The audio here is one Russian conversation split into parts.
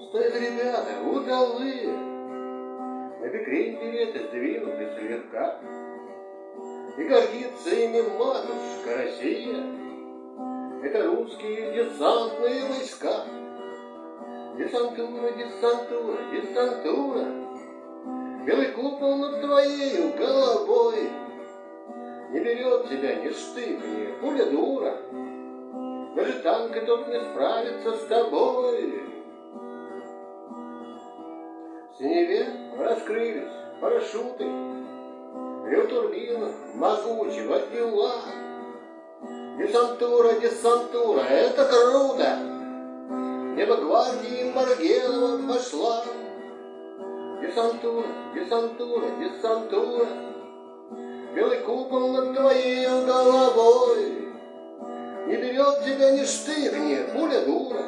Стоят ребята удалые, На бекрень береты сдвинуты слегка, И гордится ими матушка Россия. Это русские десантные войска. Десантура, десантура, десантура, Белый купол над твоей головой. Не берет тебя ни штык, ни пуля дура, Даже танк этот не справится с тобой. В синеве раскрылись парашюты, Рев турбин могучего дела. Десантура, десантура, это круто! Небо гвардии Маргелова пошла. Десантура, десантура, десантура, Белый купол над твоей головой. Не берет тебя ни штык, ни пуля дура,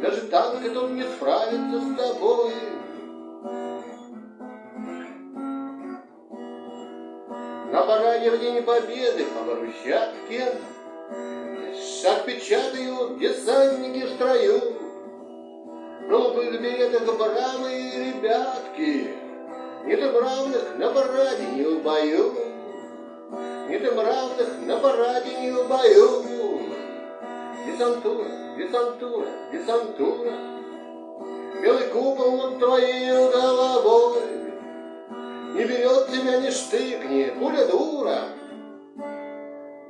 Даже танк этот не справится с тобой. Параде в День Победы по брусчатке Шаг десантники в строю. В голубых беретах бравые ребятки, им равных на параде не в бою, им равных на параде не в бою. Десантура, десантура, десантура, Белый купол над твоей головой, Не берет тебя ни штык, ни пуля дура,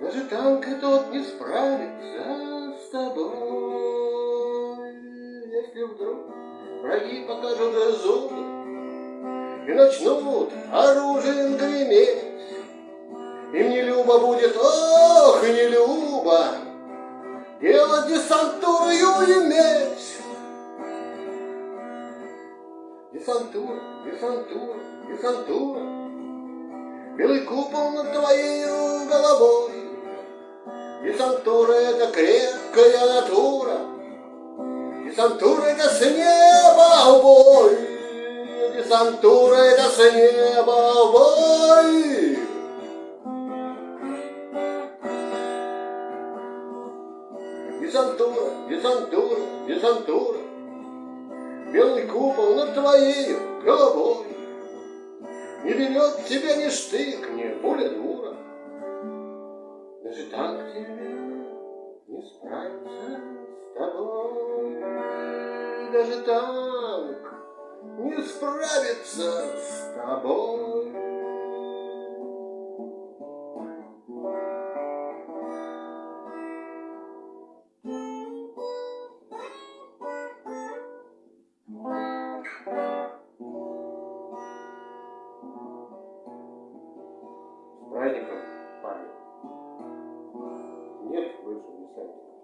Даже танк тот не справится с тобой. Если вдруг враги покажут зубы И начнут оружием греметь, Им не любо будет, ох, и не любо, Делать десантуру иметь. Десантура, десантура, десантура, Белый купол над твоей головой. Десантура — это крепкая натура, Десантура — это с неба в бой, Десантура — это с неба в бой. Десантура, десантура, десантура, Белый купол над твоей головой. Не берет тебя ни штык, ни пуля дура, Даже танк тебе не справится с тобой. Даже танк не справится с тобой. механиков пары. Нет больше механиков.